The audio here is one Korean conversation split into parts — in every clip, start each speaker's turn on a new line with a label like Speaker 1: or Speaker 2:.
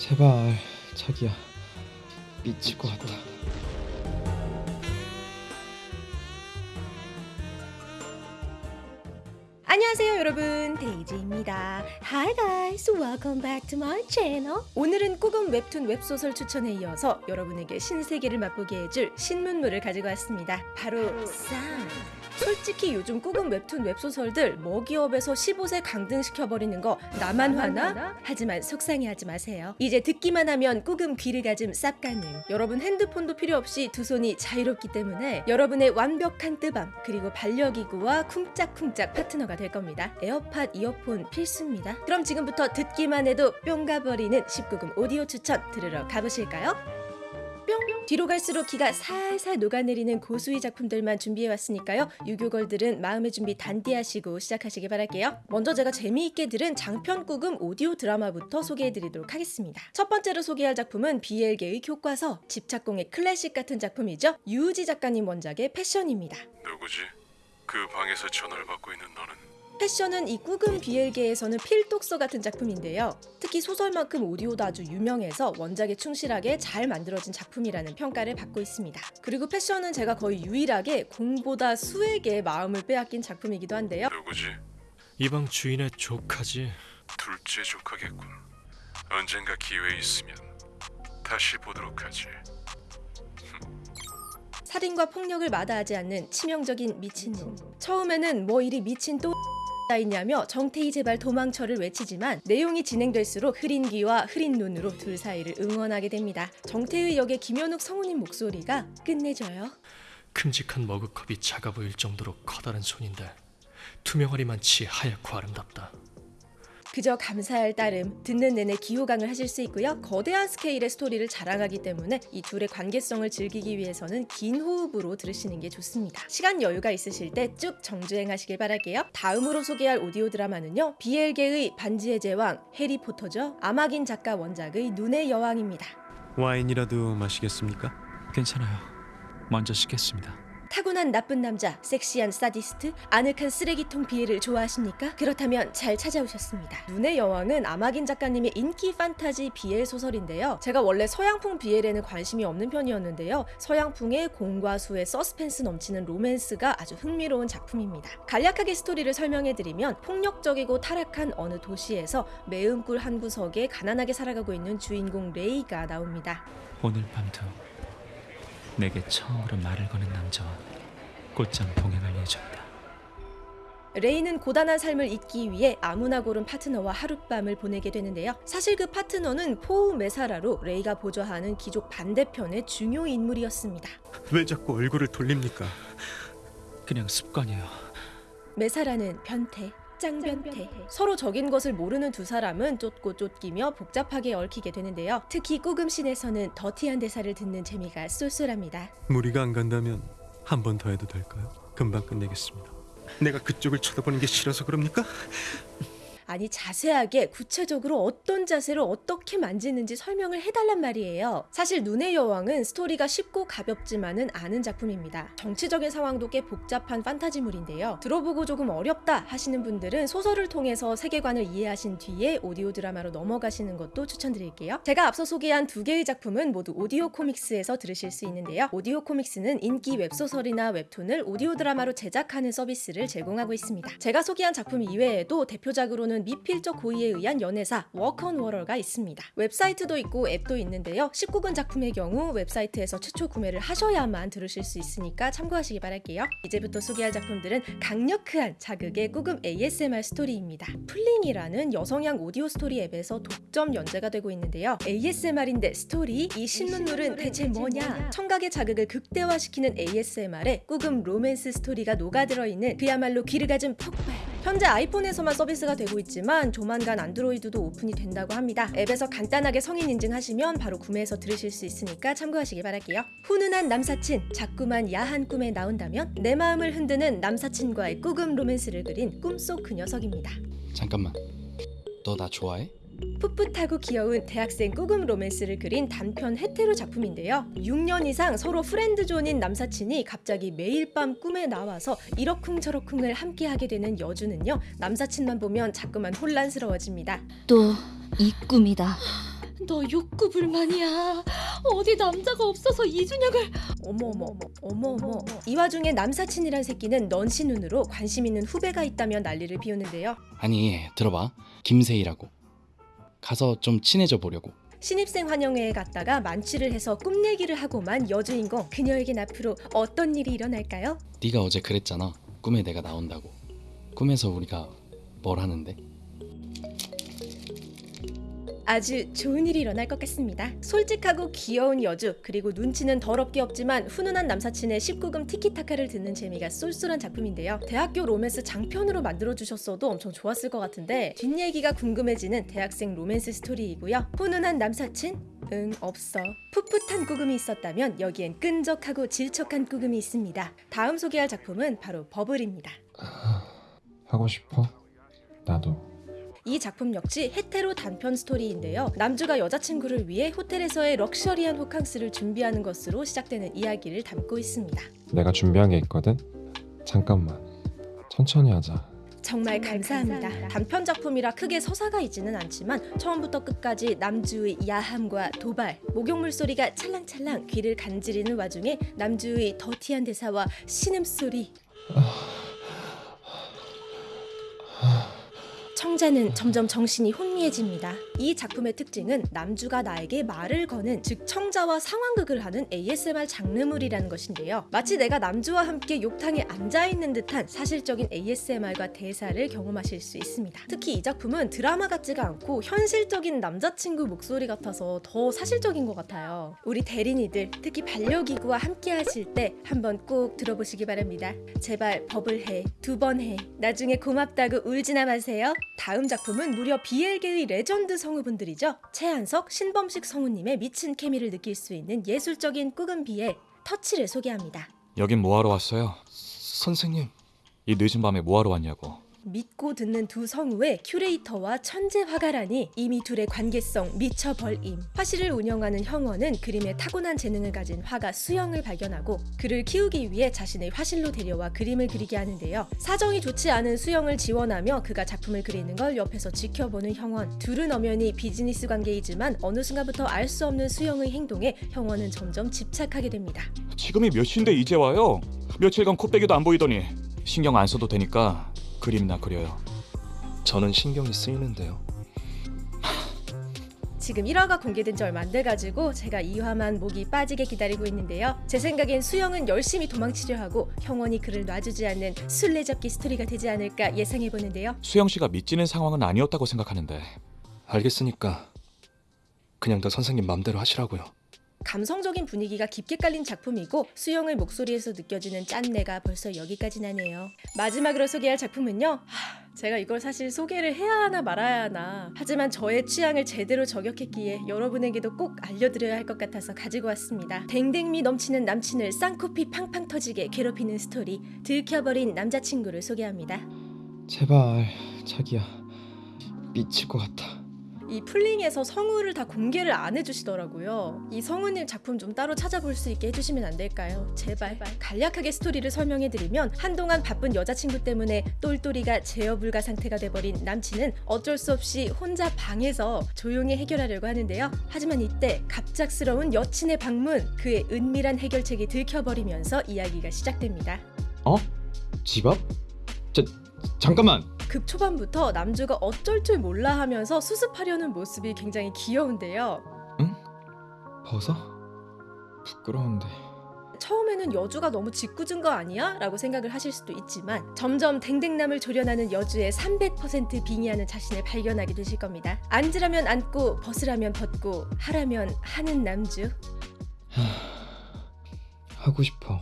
Speaker 1: 제발 자기야 미칠 것 같아
Speaker 2: 안녕하세요 여러분. 데이지입니다. Hi guys. Welcome back to my channel. 오늘은 꾸금 웹툰 웹소설 추천에 이어서 여러분에게 신세계를 맛보게 해줄 신문물을 가지고 왔습니다. 바로 쌍 솔직히 요즘 꾸금 웹툰 웹소설들 먹이업에서 15세 강등시켜버리는 거 나만 화나? 하지만 속상해하지 마세요. 이제 듣기만 하면 꾸금 귀를 가즘 쌉 가능 여러분 핸드폰도 필요 없이 두 손이 자유롭기 때문에 여러분의 완벽한 뜨밤 그리고 반려기구와 쿵짝쿵짝 파트너가 될 겁니다. 에어팟 이어폰 필수입니다. 그럼 지금부터 듣기만 해도 뿅 가버리는 19금 오디오 추천 들으러 가보실까요? 뿅! 뒤로 갈수록 기가 살살 녹아내리는 고수의 작품들만 준비해왔으니까요. 유교걸들은 마음의 준비 단디 하시고 시작하시기 바랄게요. 먼저 제가 재미있게 들은 장편 꾸금 오디오 드라마부터 소개해드리도록 하겠습니다. 첫 번째로 소개할 작품은 BL계의 교과서 집착공의 클래식 같은 작품이죠. 유우지 작가님 원작의 패션입니다.
Speaker 3: 누구지? 그 방에서 전화를 받고 있는 너는
Speaker 2: 패션은 이 꾸금 BL계에서는 필독서 같은 작품인데요. 특히 소설만큼 오디오도 아주 유명해서 원작에 충실하게 잘 만들어진 작품이라는 평가를 받고 있습니다. 그리고 패션은 제가 거의 유일하게 공보다 수에게 마음을 빼앗긴 작품이기도 한데요.
Speaker 3: 누구지?
Speaker 4: 이 방 주인의 조카지.
Speaker 3: 둘째 조카겠군. 언젠가 기회 있으면 다시 보도록 하지.
Speaker 2: 살인과 폭력을 마다하지 않는 치명적인 미친놈. 처음에는 뭐 이리 미친 또 다 있냐며 정태희 제발 도망쳐를 외치지만 내용이 진행될수록 흐린 귀와 흐린 눈으로 둘 사이를 응원하게 됩니다. 정태희 역의 김현욱 성우님 목소리가 끝내줘요.
Speaker 4: 큼직한 머그컵이 작아 보일 정도로 커다란 손인데 투명하리만치 하얗고 아름답다.
Speaker 2: 그저 감사할 따름 듣는 내내 귀호강을 하실 수 있고요. 거대한 스케일의 스토리를 자랑하기 때문에 이 둘의 관계성을 즐기기 위해서는 긴 호흡으로 들으시는 게 좋습니다. 시간 여유가 있으실 때 쭉 정주행하시길 바랄게요. 다음으로 소개할 오디오 드라마는요. BL계의 반지의 제왕 해리포터죠. 아마긴 작가 원작의 눈의 여왕입니다.
Speaker 5: 와인이라도 마시겠습니까?
Speaker 6: 괜찮아요. 먼저 씻겠습니다.
Speaker 2: 타고난 나쁜 남자, 섹시한 사디스트, 아늑한 쓰레기통 BL을 좋아하십니까? 그렇다면 잘 찾아오셨습니다. 눈의 여왕은 아마긴 작가님의 인기 판타지 BL 소설인데요. 제가 원래 서양풍 BL에는 관심이 없는 편이었는데요. 서양풍의 공과 수의 서스펜스 넘치는 로맨스가 아주 흥미로운 작품입니다. 간략하게 스토리를 설명해드리면 폭력적이고 타락한 어느 도시에서 매음굴 한 구석에 가난하게 살아가고 있는 주인공 레이가 나옵니다.
Speaker 6: 오늘 밤도 내게 처음으로 말을 거는 남자와 곧장 동행할 예정이다.
Speaker 2: 레이는 고단한 삶을 잊기 위해 아무나 고른 파트너와 하룻밤을 보내게 되는데요. 사실 그 파트너는 포우 메사라로 레이가 보좌하는 귀족 반대편의 중요 인물이었습니다.
Speaker 5: 왜 자꾸 얼굴을 돌립니까?
Speaker 6: 그냥 습관이에요.
Speaker 2: 메사라는 변태, 짱변태. 서로 적인 것을 모르는 두 사람은 쫓고 쫓기며 복잡하게 얽히게 되는데요. 특히 꾸금신에서는 더티한 대사를 듣는 재미가 쏠쏠합니다.
Speaker 5: 무리가 안 간다면 한 번 더 해도 될까요? 금방 끝내겠습니다. 내가 그쪽을 쳐다보는 게 싫어서 그럽니까?
Speaker 2: 아니 자세하게 구체적으로 어떤 자세로 어떻게 만지는지 설명을 해달란 말이에요. 사실 눈의 여왕은 스토리가 쉽고 가볍지만은 않은 작품입니다. 정치적인 상황도 꽤 복잡한 판타지물인데요. 들어보고 조금 어렵다 하시는 분들은 소설을 통해서 세계관을 이해하신 뒤에 오디오 드라마로 넘어가시는 것도 추천드릴게요. 제가 앞서 소개한 두 개의 작품은 모두 오디오 코믹스에서 들으실 수 있는데요. 오디오 코믹스는 인기 웹소설이나 웹툰을 오디오 드라마로 제작하는 서비스를 제공하고 있습니다. 제가 소개한 작품 이외에도 대표작으로는 미필적 고의에 의한 연애사 Walk on Water가 있습니다. 웹사이트도 있고 앱도 있는데요. 19금 작품의 경우 웹사이트에서 최초 구매를 하셔야만 들으실 수 있으니까 참고하시기 바랄게요. 이제부터 소개할 작품들은 강력한 자극의 꾸금 ASMR 스토리입니다. 플링이라는 여성향 오디오 스토리 앱에서 독점 연재가 되고 있는데요. ASMR인데 스토리? 이 신문물은 대체 뭐냐? 청각의 자극을 극대화시키는 ASMR에 꾸금 로맨스 스토리가 녹아들어 있는 그야말로 귀를 가진 폭발. 현재 아이폰에서만 서비스가 되고 있지만 조만간 안드로이드도 오픈이 된다고 합니다. 앱에서 간단하게 성인 인증하시면 바로 구매해서 들으실 수 있으니까 참고하시기 바랄게요. 훈훈한 남사친, 자꾸만 야한 꿈에 나온다면 내 마음을 흔드는 남사친과의 꾸금 로맨스를 그린 꿈속 그 녀석입니다.
Speaker 1: 잠깐만 너 나 좋아해?
Speaker 2: 풋풋하고 귀여운 대학생 꾸금 로맨스를 그린 단편 hetero 작품인데요. 6년 이상 서로 friend zone인 남사친이 갑자기 매일 밤 꿈에 나와서 이러쿵저러쿵을 함께하게 되는 여주는요. 남사친만 보면 자꾸만 혼란스러워집니다.
Speaker 7: 또 이 꿈이다. 너 욕구 불만이야. 어디 남자가 없어서 이준혁을
Speaker 2: 어머어머 어머어머 이 와중에 남사친이란 새끼는 넌씨눈으로 관심 있는 후배가 있다며 난리를 피우는데요
Speaker 1: 아니 들어봐 김세희라고 가서 좀 친해져 보려고.
Speaker 2: 신입생 환영회에 갔다가 만취를 해서 꿈 얘기를 하고만 여주인공 그녀에겐 앞으로 어떤 일이 일어날까요?
Speaker 1: 네가 어제 그랬잖아. 꿈에 내가 나온다고. 꿈에서 우리가 뭘 하는데
Speaker 2: 아주 좋은 일이 일어날 것 같습니다. 솔직하고 귀여운 여주 그리고 눈치는 더럽게 없지만 훈훈한 남사친의 19금 티키타카를 듣는 재미가 쏠쏠한 작품인데요. 대학교 로맨스 장편으로 만들어 주셨어도 엄청 좋았을 것 같은데 뒷얘기가 궁금해지는 대학생 로맨스 스토리이고요. 훈훈한 남사친? 응 없어. 풋풋한 꾸금이 있었다면 여기엔 끈적하고 질척한 꾸금이 있습니다. 다음 소개할 작품은 바로 버블입니다.
Speaker 8: 하고 싶어? 나도.
Speaker 2: 이 작품 역시 헤테로 단편 스토리인데요. 남주가 여자친구를 위해 호텔에서의 럭셔리한 호캉스를 준비하는 것으로 시작되는 이야기를 담고 있습니다.
Speaker 8: 내가 준비한 게 있거든. 잠깐만. 천천히 하자.
Speaker 2: 정말 감사합니다. 단편 작품이라 크게 서사가 있지는 않지만 처음부터 끝까지 남주의 야함과 도발, 목욕물 소리가 찰랑찰랑 귀를 간지리는 와중에 남주의 더티한 대사와 신음소리 청자는 점점 정신이 혼미해집니다. 이 작품의 특징은 남주가 나에게 말을 거는 즉 청자와 상황극을 하는 ASMR 장르물이라는 것인데요. 마치 내가 남주와 함께 욕탕에 앉아 있는 듯한 사실적인 ASMR과 대사를 경험하실 수 있습니다. 특히 이 작품은 드라마 같지가 않고 현실적인 남자친구 목소리 같아서 더 사실적인 것 같아요. 우리 대린이들 특히 반려기구와 함께 하실 때 한번 꼭 들어보시기 바랍니다. 제발 버블 해, 두 번 해. 나중에 고맙다고 울지나 마세요. 다음 작품은 무려 BL계의 legend 성우분들이죠. 최한석, 신범식 성우님의 미친 케미를 느낄 수 있는 예술적인 꾸금 BL 터치를 소개합니다.
Speaker 9: 여긴 뭐하러 왔어요? 선생님 이 늦은 밤에 뭐하러 왔냐고
Speaker 2: 믿고 듣는 두 성우의 큐레이터와 천재 화가라니 이미 둘의 관계성 미쳐버림. 화실을 운영하는 형원은 그림에 타고난 재능을 가진 화가 수영을 발견하고 그를 키우기 위해 자신의 화실로 데려와 그림을 그리게 하는데요. 사정이 좋지 않은 수영을 지원하며 그가 작품을 그리는 걸 옆에서 지켜보는 형원. 둘은 엄연히 비즈니스 관계이지만 어느 순간부터 알 수 없는 수영의 행동에 형원은 점점 집착하게 됩니다.
Speaker 9: 지금이 몇 시인데 이제 와요? 며칠간 코빼기도 안 보이더니 신경 안 써도 되니까 그림이나 그려요
Speaker 5: 저는 신경이 쓰이는데요.
Speaker 2: 지금 1화가 공개된 지 얼마 안 돼가지고 제가 2화만 목이 빠지게 기다리고 있는데요. 제 생각엔 수영은 열심히 도망치려 하고 형원이 그를 놔주지 않는 술래잡기 스토리가 되지 않을까 예상해보는데요.
Speaker 9: 수영 씨가 미치는 상황은 아니었다고 생각하는데
Speaker 5: 알겠으니까 그냥 더 선생님 맘대로 하시라고요.
Speaker 2: 감성적인 분위기가 깊게 깔린 작품이고 수영의 목소리에서 느껴지는 짠내가 벌써 여기까지 나네요. 마지막으로 소개할 작품은요. 하, 제가 이걸 사실 소개를 해야 하나 말아야 하나. 하지만 저의 취향을 제대로 저격했기에 여러분에게도 꼭 알려드려야 할 것 같아서 가지고 왔습니다. 댕댕미 넘치는 남친을 쌍코피 팡팡 터지게 괴롭히는 스토리 들켜버린 남자친구를 소개합니다.
Speaker 1: 제발 자기야 미칠 것 같아
Speaker 2: 이 풀링에서 성우를 다 공개를 안 해주시더라고요. 이 성우님 작품 좀 따로 찾아볼 수 있게 해주시면 안 될까요? 제발. 간략하게 스토리를 설명해드리면 한동안 바쁜 여자친구 때문에 똘똘이가 제어 불가 상태가 돼버린 남친은 어쩔 수 없이 혼자 방에서 조용히 해결하려고 하는데요. 하지만 이때 갑작스러운 여친의 방문, 그의 은밀한 해결책이 들켜버리면서 이야기가 시작됩니다.
Speaker 1: 어? 집 앞? 자, 잠깐만
Speaker 2: 급 초반부터 남주가 어쩔 줄 몰라 하면서 수습하려는 모습이 굉장히 귀여운데요.
Speaker 1: 벗어? 부끄러운데
Speaker 2: 처음에는 여주가 너무 짓궂은 거 아니야? 라고 생각을 하실 수도 있지만 점점 댕댕남을 조련하는 여주의 300% 빙의하는 자신을 발견하게 되실 겁니다. 앉으라면 앉고 벗으라면 벗고 하라면 하는 남주.
Speaker 1: 하고 싶어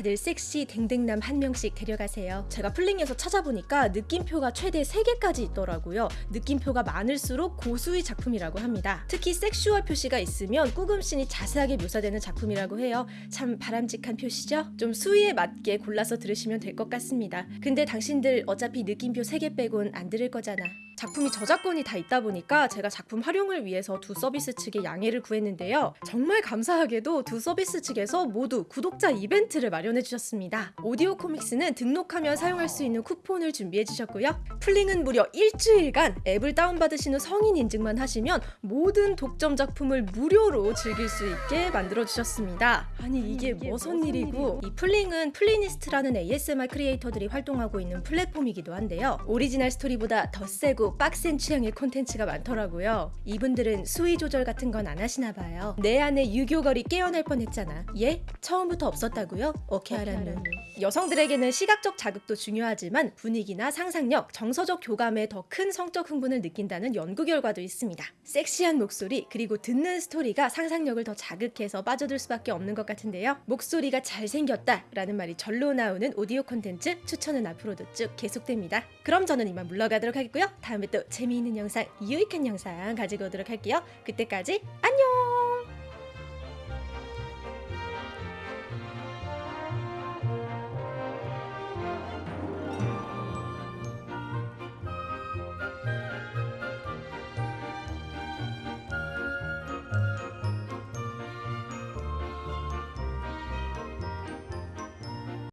Speaker 2: 다들 섹시 댕댕남 한 명씩 데려가세요. 제가 플링에서 찾아보니까 느낌표가 최대 3개까지 있더라고요. 느낌표가 많을수록 고수의 작품이라고 합니다. 특히 sexual 표시가 있으면 꾸금씬이 자세하게 묘사되는 작품이라고 해요. 참 바람직한 표시죠? 좀 수위에 맞게 골라서 들으시면 될 것 같습니다. 근데 당신들 어차피 느낌표 3개 빼곤 안 들을 거잖아. 작품이 저작권이 다 있다 보니까 제가 작품 활용을 위해서 두 서비스 측에 양해를 구했는데요. 정말 감사하게도 두 서비스 측에서 모두 구독자 이벤트를 마련해 주셨습니다. 오디오 코믹스는 등록하면 사용할 수 있는 쿠폰을 준비해 주셨고요. 플링은 무려 일주일간 앱을 다운받으신 후 성인 인증만 하시면 모든 독점 작품을 무료로 즐길 수 있게 만들어 주셨습니다. 아니 이게 무슨 일이고 이 플링은 플리니스트라는 ASMR 크리에이터들이 활동하고 있는 플랫폼이기도 한데요. 오리지널 스토리보다 더 세고 빡센 취향의 콘텐츠가 많더라고요. 이분들은 수위 조절 같은 건 안 하시나 봐요. 내 안에 유교걸이 깨어날 뻔했잖아. 예? 처음부터 없었다고요? 알았누. 여성들에게는 시각적 자극도 중요하지만 분위기나 상상력, 정서적 교감에 더 큰 성적 흥분을 느낀다는 연구 결과도 있습니다. 섹시한 목소리 그리고 듣는 스토리가 상상력을 더 자극해서 빠져들 수밖에 없는 것 같은데요. 목소리가 잘생겼다 라는 말이 절로 나오는 오디오 콘텐츠 추천은 앞으로도 쭉 계속됩니다. 그럼 저는 이만 물러가도록 하겠고요. 다음에 또 재미있는 영상, 유익한 영상 가지고 오도록 할게요. 그때까지 안녕!